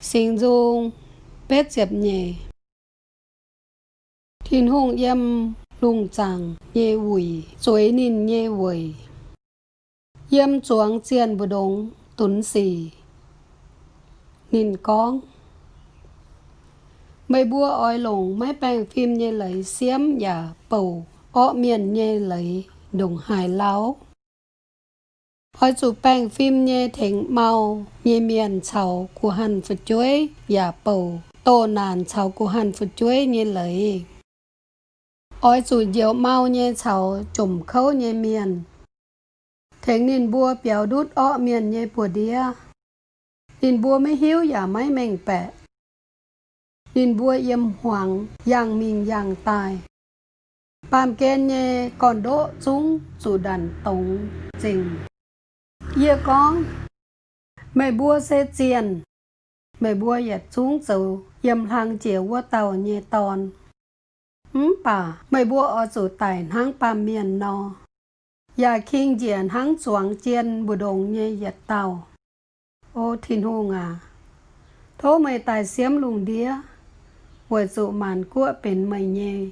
Sinh dung bết diệp nhẹ Thiên hùng yếm lung chẳng nhẹ quỷ Chuối nín nhẹ quỷ yếm chuang chiên bù đông tuấn xì. Nín con. Mây bua oi lồng mấy bèng phim nhẹ lấy xiêm giả bầu Ọ miền nhẹ lấy đồng hải láo. Hỏi chụp bằng phim nhẹ thỉnh mau nhẹ miền cháu của hàn phật chuối và bầu Tô nàn cháu của hàn phật chuối nhẹ lời ôi chủ diệu mau nhẹ cháu chùm khâu nhẹ miền Thỉnh nên bua béo đút ọ miền nhẹ bùa đĩa Nên bua mới hiếu và mấy mèng bẹ Nên bua yếm hoàng yang mình yang tài Bàm kên nhẹ còn đỗ chúng chủ đàn tống, trình Dìa con Mày bua xe tiền Mày bua yết chúng sầu Yầm hàng chìa qua tàu nhẹ tòn Ừm bà Mày bua ở sủ tài, hang bà miền nò. Yà kinh diện hang xuống chiên Bù đồng nhẹ yết tàu. Ô thiên hùng à. Thôi mày tài xiếm lùng đĩa. Hồi dụ màn cua bên mày nhẹ